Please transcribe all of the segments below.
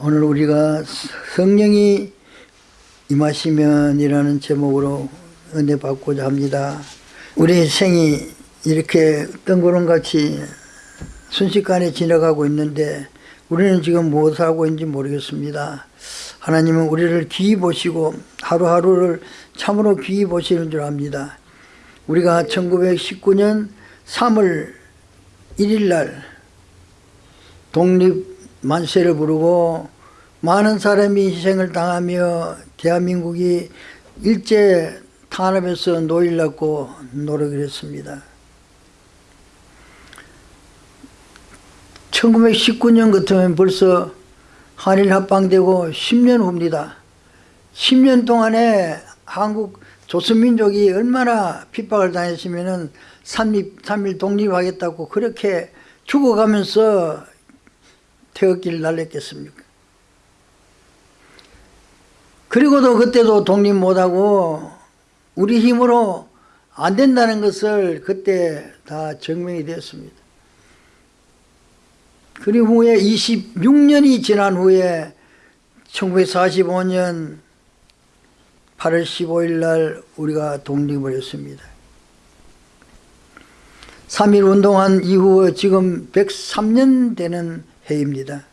오늘 우리가 성령이 임하시면이라는 제목으로 은혜 받고자 합니다. 우리 생이 이렇게 뜬구름같이 순식간에 지나가고 있는데 우리는 지금 무엇을 하고 있는지 모르겠습니다. 하나님은 우리를 귀히 보시고 하루하루를 참으로 귀히 보시는 줄 압니다. 우리가 1919년 3월 1일 날 독립 만세를 부르고 많은 사람이 희생을 당하며 대한민국이 일제 탄압에서 노일났고 노력을 했습니다. 1919년 같으면 벌써 한일 합방되고 10년 후입니다. 10년 동안에 한국 조선민족이 얼마나 핍박을 당했으면 3일, 3일 독립하겠다고 그렇게 죽어가면서 태극기를 날렸겠습니까? 그리고도 그때도 독립 못하고 우리 힘으로 안 된다는 것을 그때 다 증명이 되었습니다. 그리고 후에 26년이 지난 후에 1945년 8월 15일 날 우리가 독립을 했습니다. 3.1 운동한 이후 지금 103년 되는 해입니다.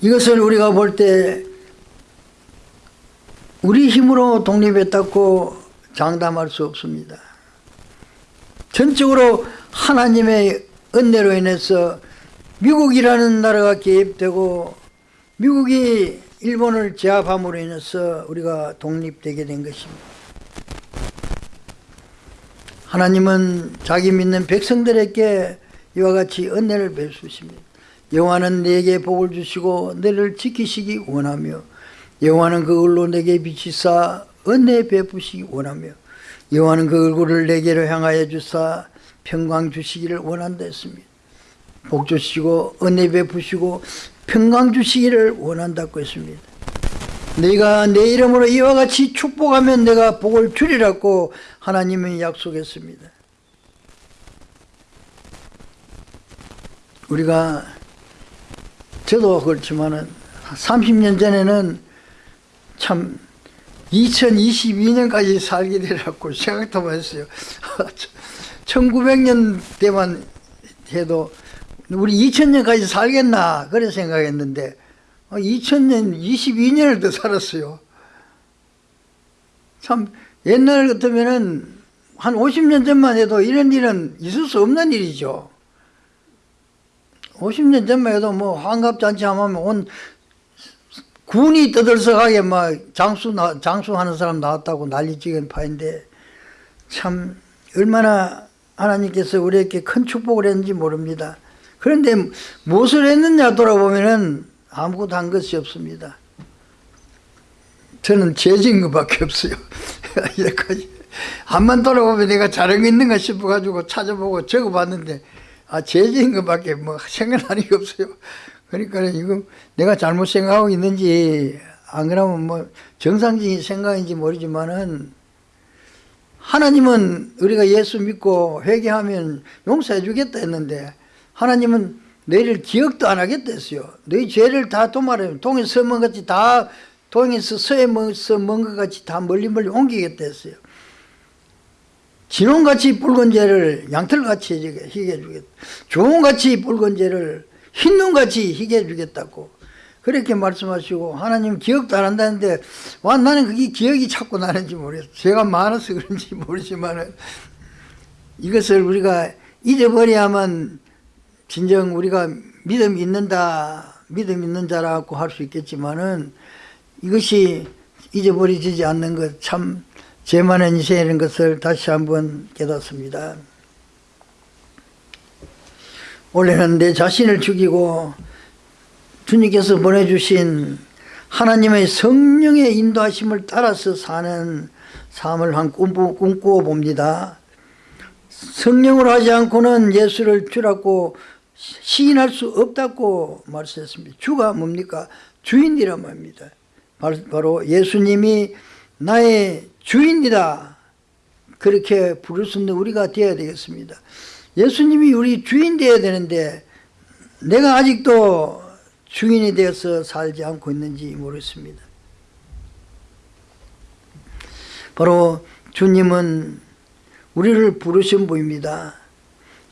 이것을 우리가 볼 때 우리 힘으로 독립했다고 장담할 수 없습니다. 전적으로 하나님의 은혜로 인해서 미국이라는 나라가 개입되고 미국이 일본을 제압함으로 인해서 우리가 독립되게 된 것입니다. 하나님은 자기 믿는 백성들에게 이와 같이 은혜를 베푸십니다. 여호와는 내게 복을 주시고 너를 지키시기 원하며 여호와는 그 얼로 내게 비치사 은혜 베푸시기 원하며 여호와는 그 얼굴을 내게로 향하여 주사 평강 주시기를 원한다 했습니다. 복 주시고 은혜 베푸시고 평강 주시기를 원한다고 했습니다. 내가 내 이름으로 이와 같이 축복하면 내가 복을 주리라고 하나님이 약속했습니다. 우리가 저도 그렇지만은 30년 전에는 참 2022년까지 살게 되라고 생각도 못 했어요. 1900년 때만 해도 우리 2000년까지 살겠나 그런 생각했는데 2000년 22년을 더 살았어요. 참 옛날 같으면은 한 50년 전만 해도 이런 일은 있을 수 없는 일이죠. 50년 전만 해도 뭐 환갑잔치 하면 온 군이 떠들썩하게 막 장수 나, 장수하는 사람 나왔다고 난리치는 파인데 참 얼마나 하나님께서 우리에게 큰 축복을 했는지 모릅니다. 그런데 무엇을 했느냐 돌아보면은 아무것도 한 것이 없습니다. 저는 죄진 것밖에 없어요. 여기까지. 한번 돌아보면 내가 잘한 거 있는가 싶어가지고 찾아보고 적어봤는데 아 죄진 것밖에 뭐 생각나는 게 없어요. 그러니까 이거 내가 잘못 생각하고 있는지 안 그러면 뭐 정상적인 생각인지 모르지만은 하나님은 우리가 예수 믿고 회개하면 용서해 주겠다 했는데 하나님은 너희를 기억도 안 하겠다 했어요. 너희 죄를 다 도말하면 동에서 먼 같이 다 동에서 서에서 먼것 같이 다 멀리 멀리 옮기겠다 했어요. 진홍같이 붉은 죄를 양털같이 희게 해주겠다. 좋은같이 붉은 죄를 흰눈같이 희게 해주겠다고 그렇게 말씀하시고 하나님 기억도 안 한다는데 와 나는 그게 기억이 자꾸 나는지 모르겠어 제가 많아서 그런지 모르지만 이것을 우리가 잊어버려야만 진정 우리가 믿음 있는다 믿음 있는 자라고 할 수 있겠지만은 이것이 잊어버려지지 않는 것참 죄만한 인생이라는 것을 다시 한번 깨닫습니다. 원래는 내 자신을 죽이고 주님께서 보내주신 하나님의 성령의 인도하심을 따라서 사는 삶을 한 꿈꾸어 봅니다. 성령으로 하지 않고는 예수를 주라고 시인할 수 없다고 말씀했습니다. 주가 뭡니까? 주인이란 말입니다. 바로 예수님이 나의 주인이다. 그렇게 부를 수 있는 우리가 되어야 되겠습니다. 예수님이 우리 주인 되어야 되는데 내가 아직도 주인이 되어서 살지 않고 있는지 모르겠습니다. 바로 주님은 우리를 부르신 분입니다.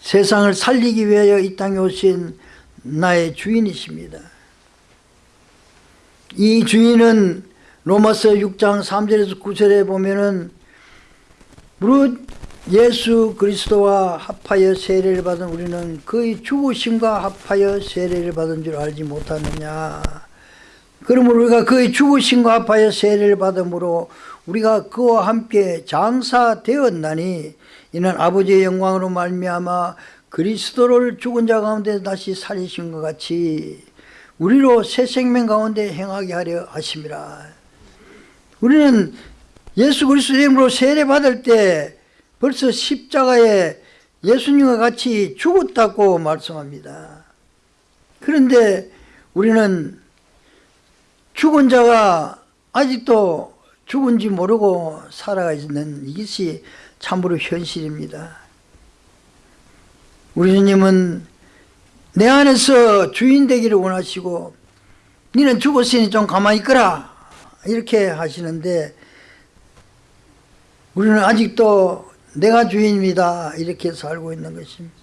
세상을 살리기 위하여 이 땅에 오신 나의 주인이십니다. 이 주인은 로마서 6장 3절에서 9절에 보면은 무릇 예수 그리스도와 합하여 세례를 받은 우리는 그의 죽으심과 합하여 세례를 받은 줄 알지 못하느냐 그러므로 우리가 그의 죽으심과 합하여 세례를 받음으로 우리가 그와 함께 장사되었나니 이는 아버지의 영광으로 말미암아 그리스도를 죽은 자 가운데 다시 살리신 것 같이 우리로 새 생명 가운데 행하게 하려 하심이라 우리는 예수 그리스도 이름으로 세례 받을 때 벌써 십자가에 예수님과 같이 죽었다고 말씀합니다. 그런데 우리는 죽은 자가 아직도 죽은지 모르고 살아가 있는 이것이 참으로 현실입니다. 우리 주님은 내 안에서 주인 되기를 원하시고 니는 죽었으니 좀 가만히 있거라 이렇게 하시는데 우리는 아직도 내가 주인입니다 이렇게 살고 있는 것입니다.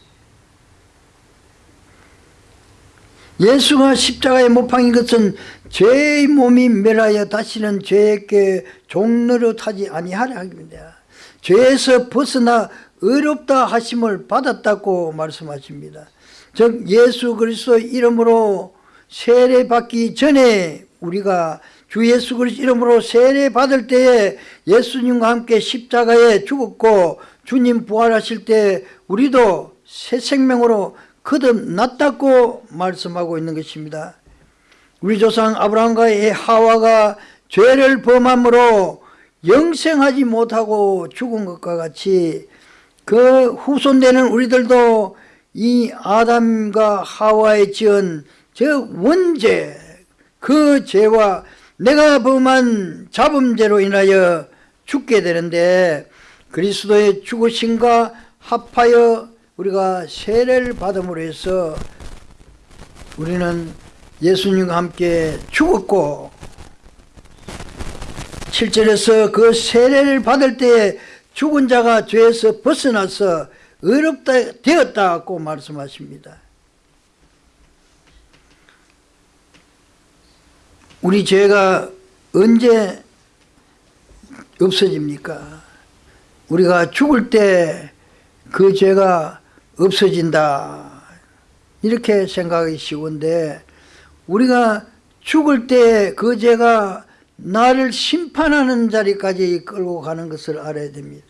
예수가 십자가에 못 박인 것은 죄의 몸이 멸하여 다시는 죄에게 종로로 타지 아니하려 합니다. 죄에서 벗어나 의롭다 하심을 받았다고 말씀하십니다. 즉 예수 그리스도 이름으로 세례 받기 전에 우리가 주 예수 그리스도 이름으로 세례 받을 때에 예수님과 함께 십자가에 죽었고 주님 부활하실 때 우리도 새 생명으로 거듭났다고 말씀하고 있는 것입니다. 우리 조상 아브라함과 하와가 죄를 범함으로 영생하지 못하고 죽은 것과 같이 그 후손되는 우리들도 이 아담과 하와의 지은 저 원죄 그 죄와 내가 범한 자범죄로 인하여 죽게 되는데 그리스도의 죽으심과 합하여 우리가 세례를 받음으로 해서 우리는 예수님과 함께 죽었고 7절에서 그 세례를 받을 때에 죽은 자가 죄에서 벗어나서 의롭다 되었다고 말씀하십니다. 우리 죄가 언제 없어집니까? 우리가 죽을 때 그 죄가 없어진다 이렇게 생각하기 쉬운데 우리가 죽을 때 그 죄가 나를 심판하는 자리까지 끌고 가는 것을 알아야 됩니다.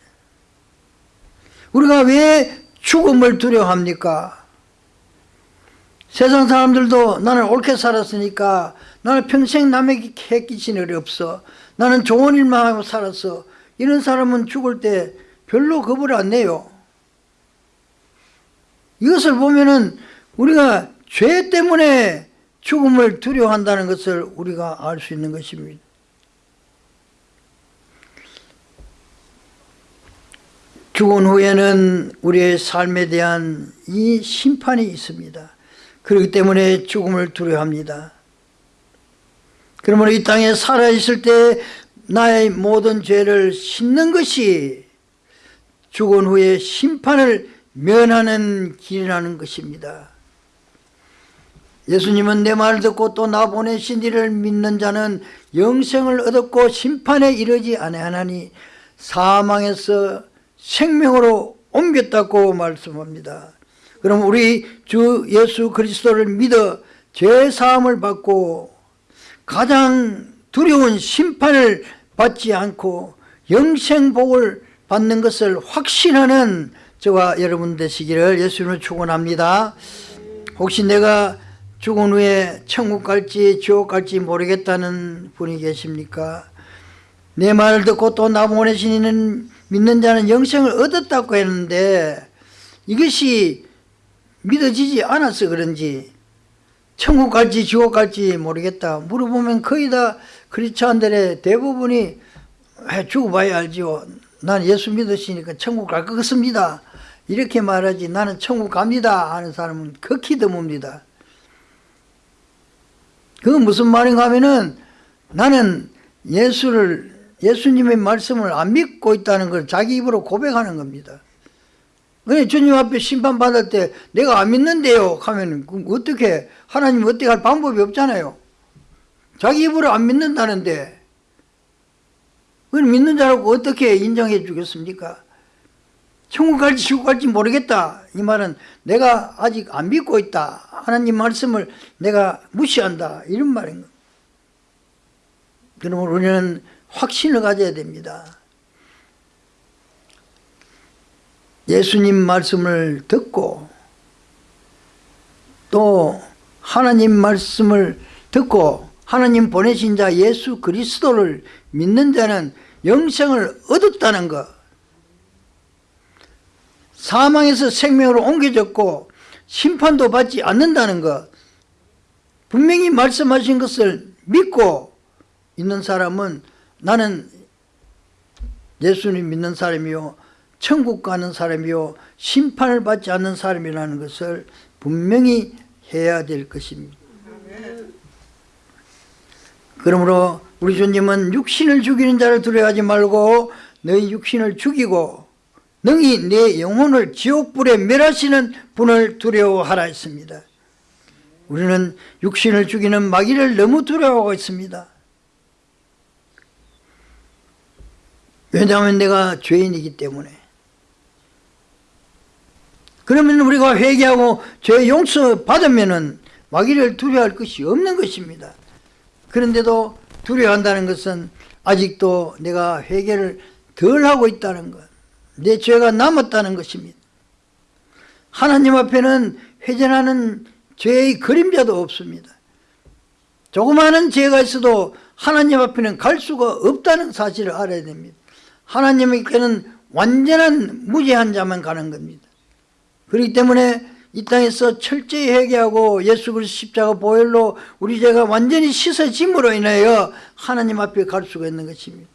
우리가 왜 죽음을 두려워합니까? 세상 사람들도 나는 옳게 살았으니까 나는 평생 남에게 해 끼친 일이 없어. 나는 좋은 일만 하고 살았어. 이런 사람은 죽을 때 별로 겁을 안 내요. 이것을 보면은 우리가 죄 때문에 죽음을 두려워한다는 것을 우리가 알 수 있는 것입니다 죽은 후에는 우리의 삶에 대한 이 심판이 있습니다. 그렇기 때문에 죽음을 두려워합니다. 그러므로 이 땅에 살아있을 때 나의 모든 죄를 씻는 것이 죽은 후에 심판을 면하는 길이라는 것입니다. 예수님은 내 말을 듣고 또 나 보내신 이를 믿는 자는 영생을 얻었고 심판에 이르지 아니하나니 사망에서 생명으로 옮겼다고 말씀합니다 그럼 우리 주 예수 그리스도를 믿어 죄사함을 받고 가장 두려운 심판을 받지 않고 영생복을 받는 것을 확신하는 저와 여러분 되시기를 예수님을 축원합니다. 혹시 내가 죽은 후에 천국 갈지 지옥 갈지 모르겠다는 분이 계십니까? 내 말을 듣고 또 나 보내신 이는 믿는 자는 영생을 얻었다고 했는데 이것이 믿어지지 않아서 그런지 천국 갈지 지옥 갈지 모르겠다. 물어보면 거의 다 크리스찬들의 대부분이 죽어봐야 알지요. 난 예수 믿으시니까 천국 갈 것 같습니다. 이렇게 말하지. 나는 천국 갑니다 하는 사람은 극히 드뭅니다. 그건 무슨 말인가 하면은 나는 예수를 예수님의 말씀을 안 믿고 있다는 걸 자기 입으로 고백하는 겁니다. 그래 주님 앞에 심판 받을 때 내가 안 믿는데요 하면 어떻게 하나님 어떻게 할 방법이 없잖아요. 자기 입으로 안 믿는다는데 그걸 믿는 자라고 어떻게 인정해 주겠습니까? 천국 갈지 지옥 갈지 모르겠다. 이 말은 내가 아직 안 믿고 있다. 하나님 말씀을 내가 무시한다. 이런 말인 거예요. 그러므로 우리는 확신을 가져야 됩니다. 예수님 말씀을 듣고 또 하나님 말씀을 듣고 하나님 보내신 자 예수 그리스도를 믿는 자는 영생을 얻었다는 것 사망에서 생명으로 옮겨졌고 심판도 받지 않는다는 것 분명히 말씀하신 것을 믿고 있는 사람은 나는 예수님 믿는 사람이요 천국 가는 사람이요 심판을 받지 않는 사람이라는 것을 분명히 해야 될 것입니다. 그러므로 우리 주님은 육신을 죽이는 자를 두려워하지 말고 너희 육신을 죽이고 능히 내 영혼을 지옥불에 멸하시는 분을 두려워하라 했습니다. 우리는 육신을 죽이는 마귀를 너무 두려워하고 있습니다 왜냐하면 내가 죄인이기 때문에 그러면 우리가 회개하고 죄 용서 받으면 마귀를 두려워할 것이 없는 것입니다 그런데도 두려워한다는 것은 아직도 내가 회개를 덜 하고 있다는 것, 내 죄가 남았다는 것입니다. 하나님 앞에는 회전하는 죄의 그림자도 없습니다. 조그마한 죄가 있어도 하나님 앞에는 갈 수가 없다는 사실을 알아야 됩니다. 하나님께는 완전한 무죄한 자만 가는 겁니다. 그렇기 때문에 이 땅에서 철저히 회개하고 예수 그리스도 십자가 보혈로 우리 죄가 완전히 씻어짐으로 인하여 하나님 앞에 갈 수가 있는 것입니다.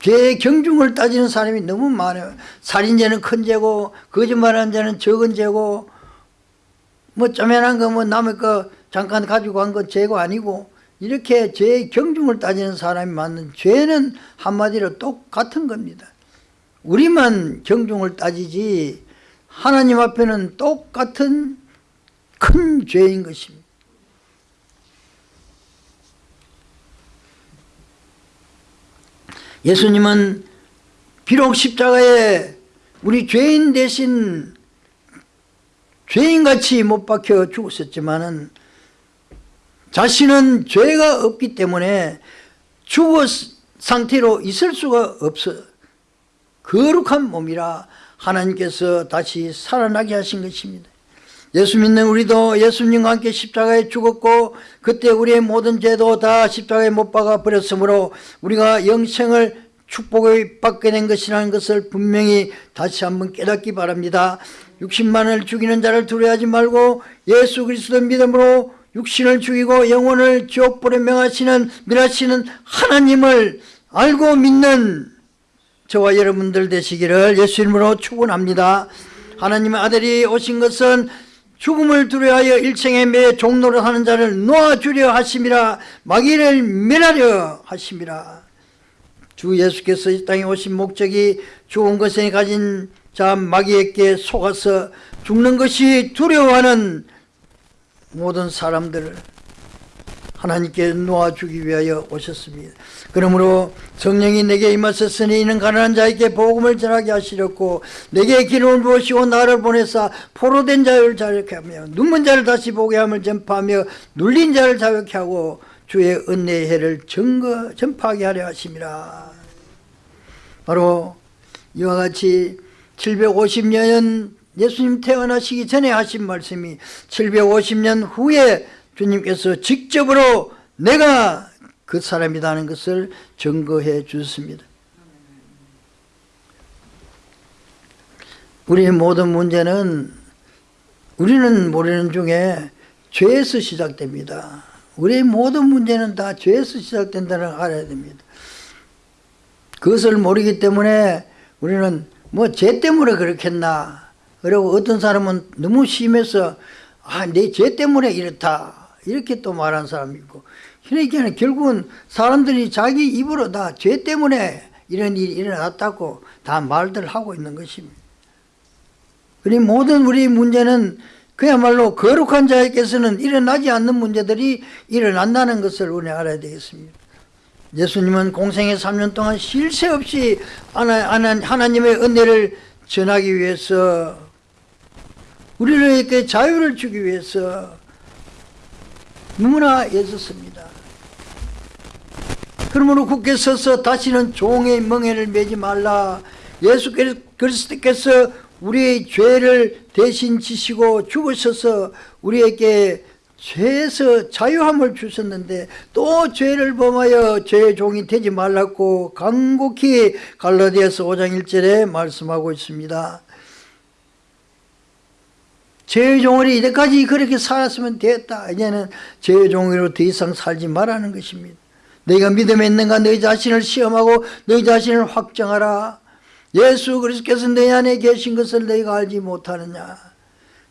죄의 경중을 따지는 사람이 너무 많아요. 살인죄는 큰 죄고 거짓말하는 죄는 적은 죄고 뭐 쪼매난 거 뭐 남의 거 잠깐 가지고 간 건 죄가 아니고 이렇게 죄의 경중을 따지는 사람이 많은 죄는 한마디로 똑같은 겁니다. 우리만 경중을 따지지 하나님 앞에는 똑같은 큰 죄인 것입니다. 예수님은 비록 십자가에 우리 죄인 대신 죄인같이 못 박혀 죽었었지만 자신은 죄가 없기 때문에 죽어 상태로 있을 수가 없어 거룩한 몸이라 하나님께서 다시 살아나게 하신 것입니다. 예수 믿는 우리도 예수님과 함께 십자가에 죽었고 그때 우리의 모든 죄도 다 십자가에 못 박아 버렸으므로 우리가 영생을 축복을 받게 된 것이라는 것을 분명히 다시 한번 깨닫기 바랍니다. 60만을 죽이는 자를 두려워하지 말고 예수 그리스도 믿음으로 육신을 죽이고 영혼을 지옥불에 명하시는 멸하시는 하나님을 알고 믿는 저와 여러분들 되시기를 예수 이름으로 축원합니다. 하나님의 아들이 오신 것은 죽음을 두려워하여 일생에 매 종로를 하는 자를 놓아주려 하심이라 마귀를 멸하려 하심이라 주 예수께서 이 땅에 오신 목적이 죽은 것에 가진 자 마귀에게 속아서 죽는 것이 두려워하는 모든 사람들을 하나님께 놓아주기 위하여 오셨습니다. 그러므로 성령이 내게 임하셨으니 이는 가난한 자에게 복음을 전하게 하시렸고 내게 기름을 부으시고 나를 보내사 포로된 자를 자유케 하며 눈먼 자를 다시 보게 함을 전파하며 눌린 자를 자유케 하고 주의 은혜의 해를 증거, 전파하게 하려 하심이라 바로 이와 같이 750년 예수님 태어나시기 전에 하신 말씀이 750년 후에 주님께서 직접으로 내가 그 사람이라는 것을 증거해 주셨습니다. 우리의 모든 문제는 우리는 모르는 중에 죄에서 시작됩니다. 우리의 모든 문제는 다 죄에서 시작된다는 걸 알아야 됩니다. 그것을 모르기 때문에 우리는 뭐 죄 때문에 그렇겠나 그리고 어떤 사람은 너무 심해서 아 내 죄 때문에 이렇다 이렇게 또 말한 사람이 있고 그러니까 결국은 사람들이 자기 입으로 다 죄 때문에 이런 일이 일어났다고 다 말들 하고 있는 것입니다. 우리 모든 우리 문제는 그야말로 거룩한 자에게서는 일어나지 않는 문제들이 일어난다는 것을 우리 알아야 되겠습니다. 예수님은 공생의 3년 동안 쉴새 없이 하나님의 은혜를 전하기 위해서 우리에게 자유를 주기 위해서 너무나 애썼습니다. 그러므로 굳게 서서 다시는 종의 멍에를 매지 말라 예수 그리스도께서 우리의 죄를 대신 지시고 죽으셔서 우리에게 죄에서 자유함을 주셨는데 또 죄를 범하여 죄의 종이 되지 말라고 간곡히 갈라디아서 5장 1절에 말씀하고 있습니다. 종으로 이때까지 그렇게 살았으면 됐다. 이제는 죄의 종으로 더 이상 살지 말라는 것입니다. 너희가 믿음에 있는가 너희 자신을 시험하고 너희 자신을 확정하라. 예수 그리스도께서 너희 안에 계신 것을 너희가 알지 못하느냐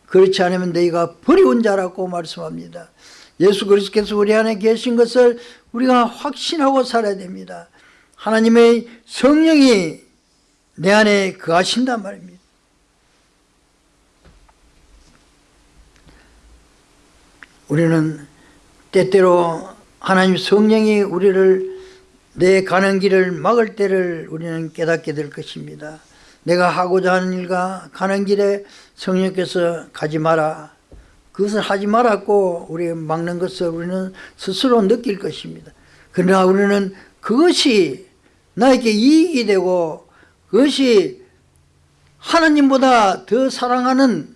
그렇지 않으면 너희가 버리운 자라고 말씀합니다 예수 그리스도께서 우리 안에 계신 것을 우리가 확신하고 살아야 됩니다 하나님의 성령이 내 안에 거하신단 말입니다 우리는 때때로 하나님 성령이 우리를 내 가는 길을 막을 때를 우리는 깨닫게 될 것입니다. 내가 하고자 하는 일과 가는 길에 성령께서 가지 마라. 그것을 하지 말았고 우리 막는 것을 우리는 스스로 느낄 것입니다. 그러나 우리는 그것이 나에게 이익이 되고 그것이 하나님보다 더 사랑하는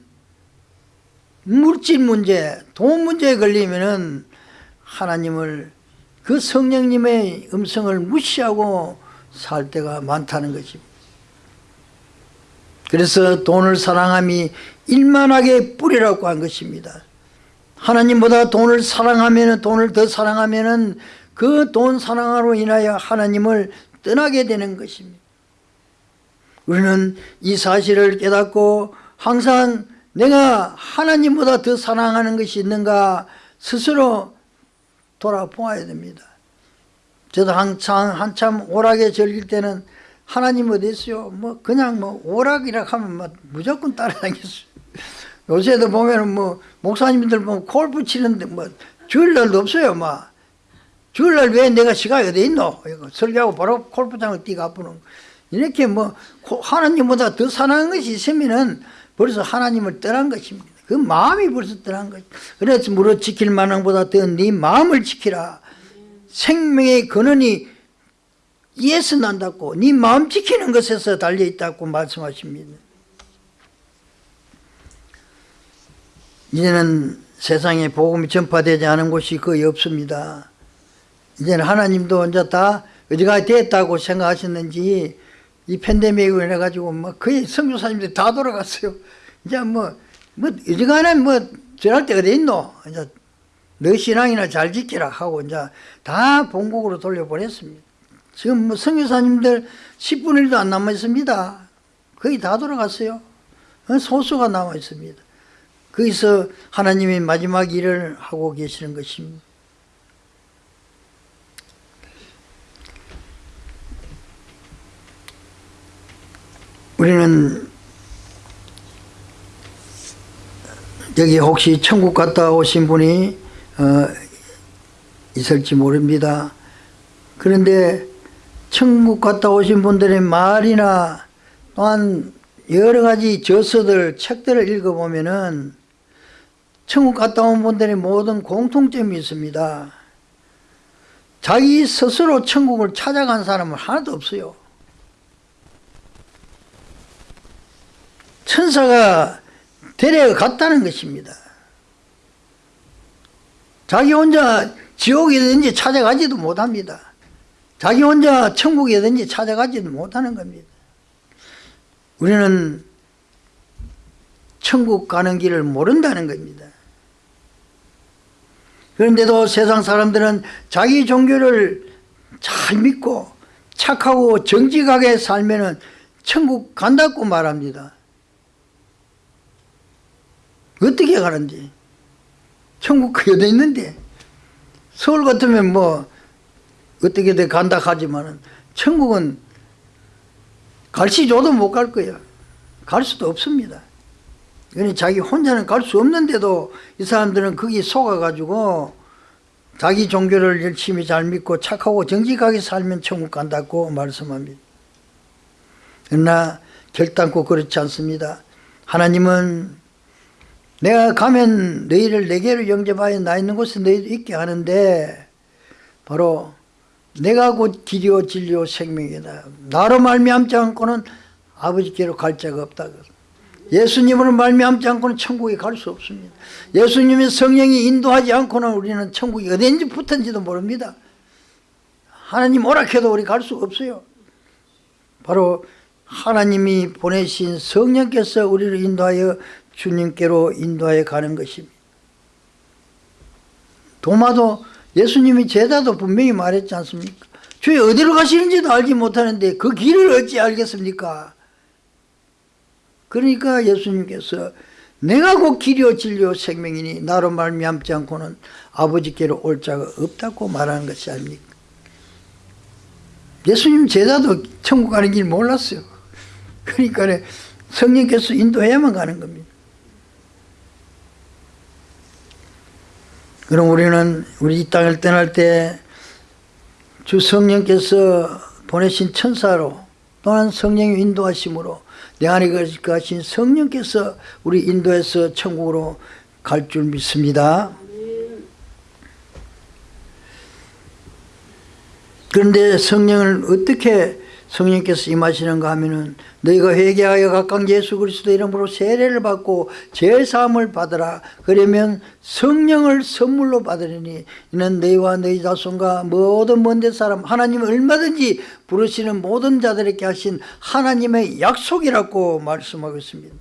물질 문제, 돈 문제에 걸리면은 하나님을 그 성령님의 음성을 무시하고 살 때가 많다는 것입니다. 그래서 돈을 사랑함이 일만하게 뿌리라고 한 것입니다. 하나님보다 돈을 사랑하면 돈을 더 사랑하면 그 돈 사랑으로 인하여 하나님을 떠나게 되는 것입니다. 우리는 이 사실을 깨닫고 항상 내가 하나님보다 더 사랑하는 것이 있는가 스스로 돌아보아야 됩니다. 저도 한참, 한참 오락에 즐길 때는 하나님 어디 있어요? 뭐 그냥 뭐 오락이라 하면 뭐 무조건 따라다녔어요. 요새도 보면은 뭐 목사님들 뭐 골프 치는데 뭐 주일날도 없어요. 막 주일날 왜 내가 시간이 어디 있노? 설교하고 바로 골프장을 뛰가 아프는 이렇게 뭐 하나님보다 더 사랑하는 것이 있으면은 벌써 하나님을 떠난 것입니다. 그 마음이 벌써 떠난 거죠. 그래서 무릇 지킬 만한 보다 더 네 마음을 지키라. 생명의 근원이 이에서 난다고 네 마음 지키는 것에서 달려있다고 말씀하십니다. 이제는 세상에 복음이 전파되지 않은 곳이 거의 없습니다. 이제는 하나님도 이제 다 어디가 됐다고 생각하셨는지 이 팬데믹으로 인해 가지고 뭐 거의 성교사님들이 다 돌아갔어요. 이제 뭐 뭐 어지간한 뭐 전할 때 어디 있노? 이제 너 신앙이나 잘 지키라 하고 이제 다 본국으로 돌려보냈습니다. 지금 뭐 성교사님들 10분의 1도 안 남아 있습니다. 거의 다 돌아갔어요. 소수가 남아 있습니다. 거기서 하나님의 마지막 일을 하고 계시는 것입니다. 우리는 여기 혹시 천국 갔다 오신 분이 어, 있을지 모릅니다. 그런데 천국 갔다 오신 분들의 말이나 또한 여러 가지 저서들, 책들을 읽어보면은 천국 갔다 온 분들의 모든 공통점이 있습니다. 자기 스스로 천국을 찾아간 사람은 하나도 없어요. 천사가 데려갔다는 것입니다. 자기 혼자 지옥이든지 찾아가지도 못합니다. 자기 혼자 천국이든지 찾아가지도 못하는 겁니다. 우리는 천국 가는 길을 모른다는 겁니다. 그런데도 세상 사람들은 자기 종교를 잘 믿고 착하고 정직하게 살면 천국 간다고 말합니다. 어떻게 가는지. 천국 그 어디 있는데. 서울 같으면 뭐 어떻게든 간다 하지만은 천국은 갈시 줘도 못 갈 거야 갈 수도 없습니다. 자기 혼자는 갈 수 없는데도 이 사람들은 거기 속아가지고 자기 종교를 열심히 잘 믿고 착하고 정직하게 살면 천국 간다고 말씀합니다. 그러나 결단코 그렇지 않습니다. 하나님은 내가 가면 너희를 내게로 영접하여 나 있는 곳에 너희도 있게 하는데 바로 내가 곧 길이요 진리요 생명이다. 나로 말미암지 않고는 아버지께로 갈 자가 없다. 예수님으로 말미암지 않고는 천국에 갈 수 없습니다. 예수님의 성령이 인도하지 않고는 우리는 천국이 어딘지 붙은지도 모릅니다. 하나님 오락해도 우리 갈 수 없어요. 바로 하나님이 보내신 성령께서 우리를 인도하여 주님께로 인도하여 가는 것입니다 도마도 예수님이 제자도 분명히 말했지 않습니까? 주님 어디로 가시는지도 알지 못하는데 그 길을 어찌 알겠습니까? 그러니까 예수님께서 내가 곧 길이요 진리요 생명이니 나로 말미암지 않고는 아버지께로 올 자가 없다고 말하는 것이 아닙니까? 예수님 제자도 천국 가는 길 몰랐어요. 그러니까 성령께서 인도해야만 가는 겁니다 그럼 우리는 우리 이 땅을 떠날 때 주 성령께서 보내신 천사로 또한 성령의 인도하심으로 내 안에 거하신 성령께서 우리 인도해서 천국으로 갈 줄 믿습니다. 그런데 성령을 어떻게 성령께서 임하시는가 하면은 너희가 회개하여 각각 예수 그리스도 이름으로 세례를 받고 죄사함을 받으라. 그러면 성령을 선물로 받으리니 이는 너희와 너희 자손과 모든 먼데 사람 하나님 얼마든지 부르시는 모든 자들에게 하신 하나님의 약속이라고 말씀하고 있습니다.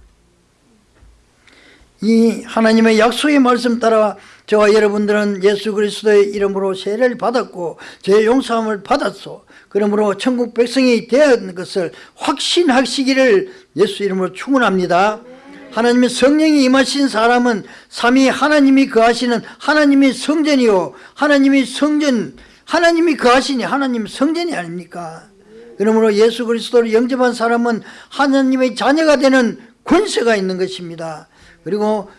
이 하나님의 약속의 말씀 따라 저와 여러분들은 예수 그리스도의 이름으로 세례를 받았고 죄 용서함을 받았소 그러므로 천국 백성이 되었는 것을 확신하시기를 예수 이름으로 축원합니다. 하나님의 성령이 임하신 사람은 삼위 하나님이 거하시는 하나님의 성전이요. 하나님이 성전 하나님이 거하시니 하나님 성전이 아닙니까? 그러므로 예수 그리스도를 영접한 사람은 하나님의 자녀가 되는 권세가 있는 것입니다. 그리고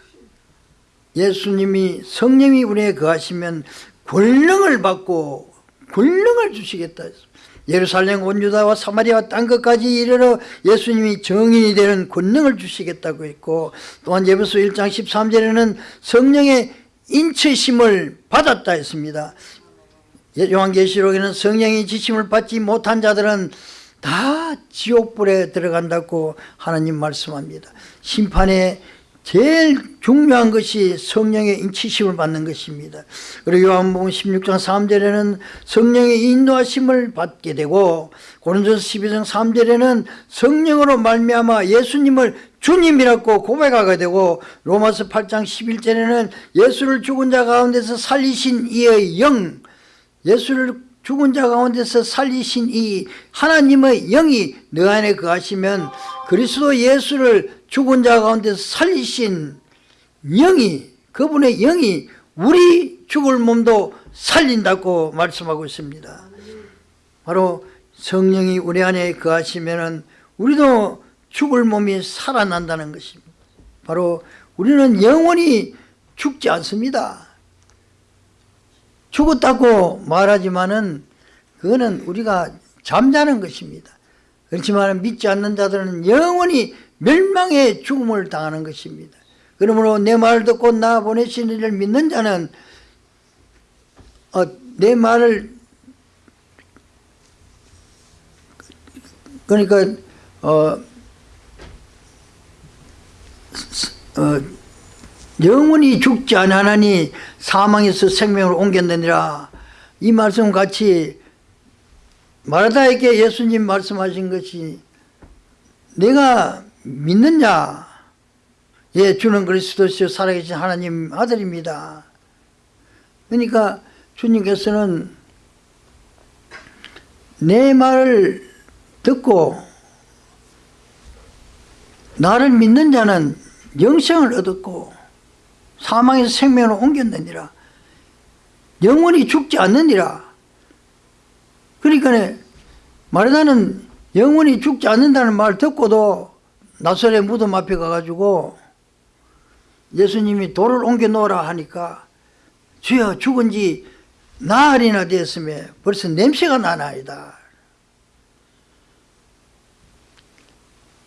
예수님이 성령이 우리에 거하시면 권능을 받고 권능을 주시겠다 예루살렘 온 유다와 사마리아 땅 끝까지 이르러 예수님이 정인이 되는 권능을 주시겠다고 했고 또한 예배소 1장 13절에는 성령의 인체심을 받았다 했습니다. 요한계시록에는 성령의 지심을 받지 못한 자들은 다 지옥불에 들어간다고 하나님 말씀합니다. 심판의 제일 중요한 것이 성령의 인치심을 받는 것입니다. 그리고 요한복음 16장 3절에는 성령의 인도하심을 받게 되고 고린도서 12장 3절에는 성령으로 말미암아 예수님을 주님이라고 고백하게 되고 로마서 8장 11절에는 예수를 죽은 자 가운데서 살리신 이의 영 예수를 죽은 자 가운데서 살리신 이 하나님의 영이 너 안에 거하시면 그리스도 예수를 죽은 자 가운데서 살리신 영이 그분의 영이 우리 죽을 몸도 살린다고 말씀하고 있습니다. 바로 성령이 우리 안에 거하시면 우리도 죽을 몸이 살아난다는 것입니다. 바로 우리는 영원히 죽지 않습니다. 죽었다고 말하지만은 그거는 우리가 잠자는 것입니다 그렇지만 믿지 않는 자들은 영원히 멸망의 죽음을 당하는 것입니다. 그러므로 내 말을 듣고 나 보내신 이를 믿는 자는 어, 내 말을 그러니까 어, 어, 영원히 죽지 않으니 사망에서 생명으로 옮겼느니라. 이 말씀 같이 마르다에게 예수님 말씀하신 것이 내가 믿느냐? 예 주는 그리스도시요 살아계신 하나님 아들입니다. 그러니까 주님께서는 내 말을 듣고 나를 믿는 자는 영생을 얻었고 사망에서 생명으로 옮겼느니라. 영원히 죽지 않느니라 그러니까 마르다는 영원히 죽지 않는다는 말 듣고도 나설의 무덤 앞에 가가지고 예수님이 돌을 옮겨 놓으라 하니까 주여 죽은 지 나흘이나 되었으며 벌써 냄새가 나나이다.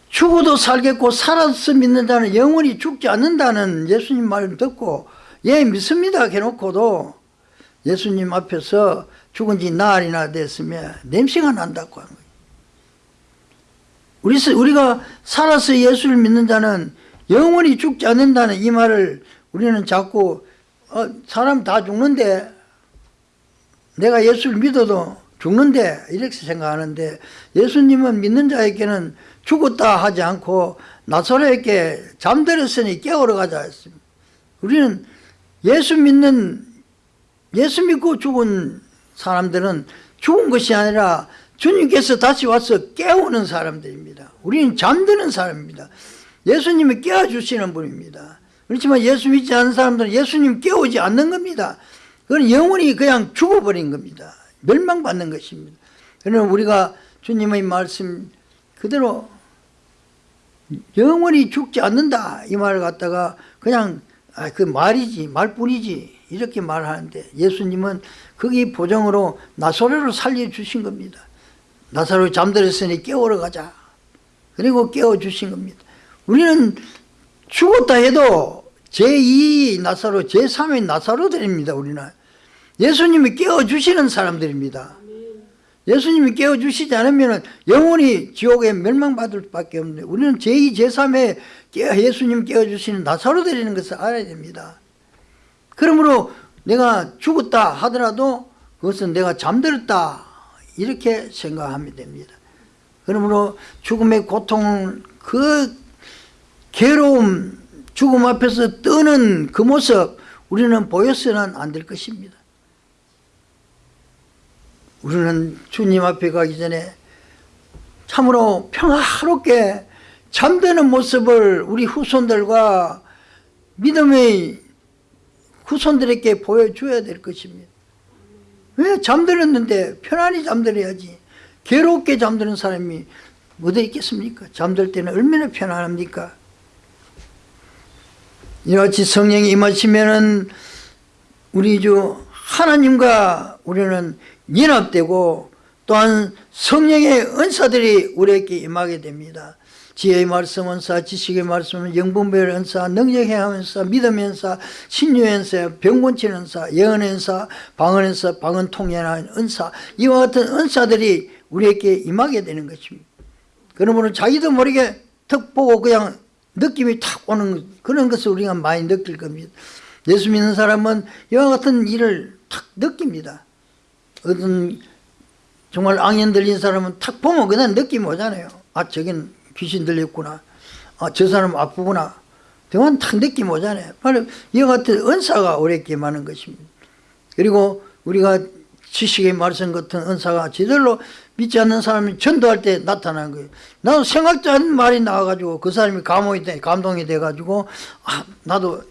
죽어도 살겠고 살아서 믿는다는 영원히 죽지 않는다는 예수님 말을 듣고 예 믿습니다 해놓고도 예수님 앞에서 죽은 지 나흘이나 됐으며 냄새가 난다고 하는 거예요. 우리, 우리가 살아서 예수를 믿는 자는 영원히 죽지 않는다는 이 말을 우리는 자꾸 어, 사람 다 죽는데 내가 예수를 믿어도 죽는데 이렇게 생각하는데 예수님은 믿는 자에게는 죽었다 하지 않고 나사로에게 잠들었으니 깨우러 가자 했습니다. 우리는 예수 믿는 예수 믿고 죽은 사람들은 죽은 것이 아니라 주님께서 다시 와서 깨우는 사람들입니다. 우리는 잠드는 사람입니다. 예수님이 깨워주시는 분입니다. 그렇지만 예수 믿지 않는 사람들은 예수님 깨우지 않는 겁니다. 그건 영원히 그냥 죽어버린 겁니다. 멸망받는 것입니다. 그러나 우리가 주님의 말씀 그대로 영원히 죽지 않는다 이 말을 갖다가 그냥 아, 그 말이지 말뿐이지 이렇게 말하는데 예수님은 거기 보정으로 나사로를 살려주신 겁니다. 나사로 잠들었으니 깨우러 가자. 그리고 깨워주신 겁니다. 우리는 죽었다 해도 제2 나사로 제3의 나사로들입니다. 우리는 예수님이 깨워주시는 사람들입니다. 예수님이 깨워주시지 않으면 영원히 지옥에 멸망받을 수밖에 없는데 우리는 제2, 제3의 예수님 깨워주시는 나사로들이는 것을 알아야 됩니다. 그러므로 내가 죽었다 하더라도 그것은 내가 잠들었다 이렇게 생각하면 됩니다. 그러므로 죽음의 고통 그 괴로움 죽음 앞에서 뜨는 그 모습 우리는 보여서는 안 될 것입니다. 우리는 주님 앞에 가기 전에 참으로 평화롭게 잠드는 모습을 우리 후손들과 믿음의 후손들에게 보여줘야 될 것입니다. 왜 잠들었는데 편안히 잠들어야지 괴롭게 잠드는 사람이 어디 있겠습니까? 잠들 때는 얼마나 편안합니까? 이같이 성령이 임하시면은 우리 주 하나님과 우리는 연합되고 또한 성령의 은사들이 우리에게 임하게 됩니다. 지혜의 말씀 은사, 지식의 말씀, 영분별 은사, 능력의 은사, 믿음의 은사, 신유의 은사, 병곤치 은사, 예언의 은사, 방언 은사, 방언 통연하는 은사 이와 같은 은사들이 우리에게 임하게 되는 것입니다. 그러므로 자기도 모르게 턱 보고 그냥 느낌이 탁 오는 그런 것을 우리가 많이 느낄 겁니다. 예수 믿는 사람은 이와 같은 일을 탁 느낍니다. 어떤 정말 악연 들린 사람은 탁 보면 그냥 느낌이 오잖아요. 아 저긴 귀신 들렸구나. 아, 저 사람 아프구나. 등은 탁 느낌 오잖아요. 바로 이와 같은 은사가 우리에게 많은 것입니다. 그리고 우리가 지식의 말씀 같은 은사가 제대로 믿지 않는 사람이 전도할 때 나타나는 거예요. 나도 생각도 않은 말이 나와가지고 그 사람이 감동이, 돼, 감동이 돼가지고 아, 나도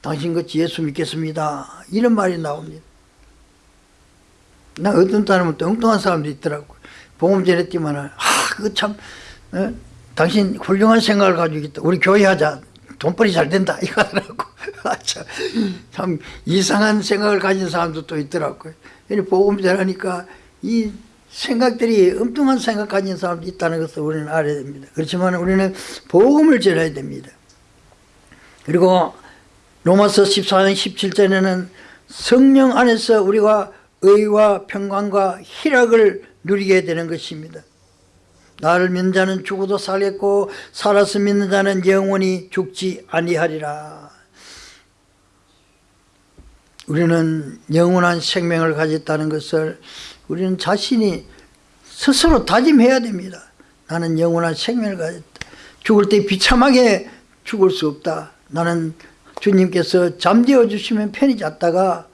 당신같이 예수 믿겠습니다. 이런 말이 나옵니다. 나 어떤 사람은 또 엉뚱한 사람도 있더라고. 복음 전했지만 아, 그거 참 어? 당신 훌륭한 생각을 가지고 있다. 우리 교회 하자. 돈벌이 잘 된다. 이거 하더라고. 아, 참, 참, 이상한 생각을 가진 사람도 또 있더라고요. 복음 전하니까 이 생각들이 엉뚱한 생각 가진 사람도 있다는 것을 우리는 알아야 됩니다. 그렇지만 우리는 복음을 전해야 됩니다. 그리고 로마서 14장 17절에는 성령 안에서 우리가 의와 평강과 희락을 누리게 되는 것입니다. 나를 믿는 자는 죽어도 살겠고 살아서 믿는 자는 영원히 죽지 아니하리라. 우리는 영원한 생명을 가졌다는 것을 우리는 자신이 스스로 다짐해야 됩니다. 나는 영원한 생명을 가졌다. 죽을 때 비참하게 죽을 수 없다. 나는 주님께서 잠재워 주시면 편히 잤다가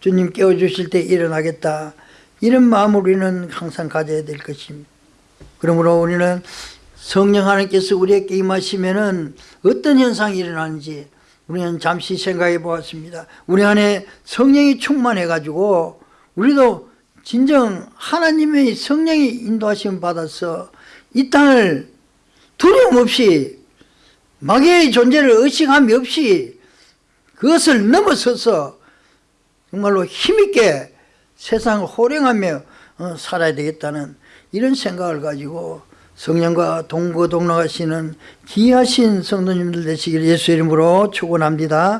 주님 깨워 주실 때 일어나겠다. 이런 마음을 우리는 항상 가져야 될 것입니다. 그러므로 우리는 성령 하나님께서 우리에게 임하시면은 어떤 현상이 일어나는지 우리는 잠시 생각해 보았습니다. 우리 안에 성령이 충만해 가지고 우리도 진정 하나님의 성령의 인도하심 받아서 이 땅을 두려움 없이 마귀의 존재를 의식함이 없이 그것을 넘어서서 정말로 힘있게 세상을 호령하며 어, 살아야 되겠다는 이런 생각을 가지고 성령과 동거동락하시는 귀하신 성도님들 되시길 예수 이름으로 축원합니다.